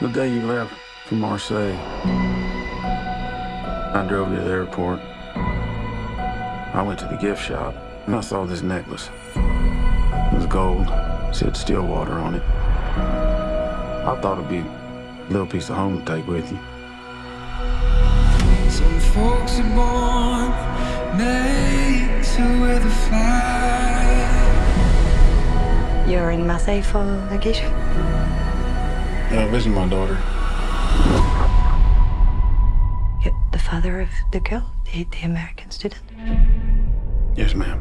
The day you left for Marseille, I drove you to the airport. I went to the gift shop and I saw this necklace. It was gold, said Stillwater on it. I thought it'd be a little piece of home to take with you. Some folks are born made to wear the flag. You're in Marseille for vacation? Yeah, visit my daughter. You're the father of the girl, the, the American student? Yes, ma'am.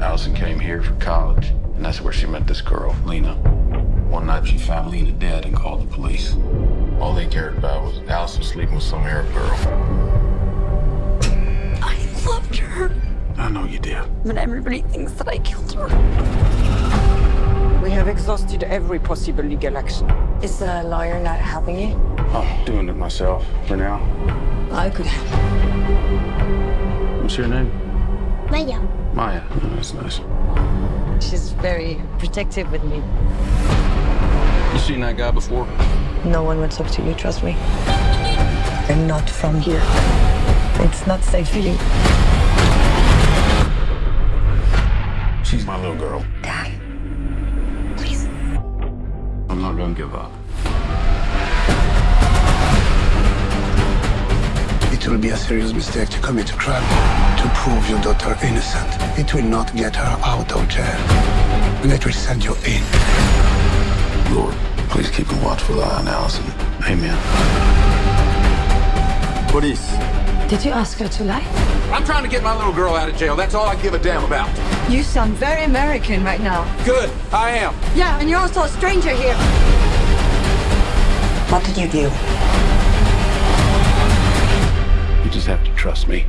Allison came here for college, and that's where she met this girl, Lena. One night she found Lena dead and called the police. All they cared about was Allison sleeping with some Arab girl. I loved her, I know you did. but everybody thinks that I killed her. We have exhausted every possible legal action. Is the lawyer not helping you? I'm doing it myself for now. I could help. What's your name? Maya. Maya. Oh, that's nice. She's very protective with me. You seen that guy before? No one would talk to you, trust me. I'm not from here. It's not safe for you. She's my little girl. Give up. It will be a serious mistake to commit a crime to prove your daughter innocent. It will not get her out of jail. And it will send you in. Lord, please keep a watchful eye on Allison. Amen. Police. Did you ask her to lie? I'm trying to get my little girl out of jail. That's all I give a damn about. You sound very American right now. Good, I am. Yeah, and you're also a stranger here. What did you do? You just have to trust me.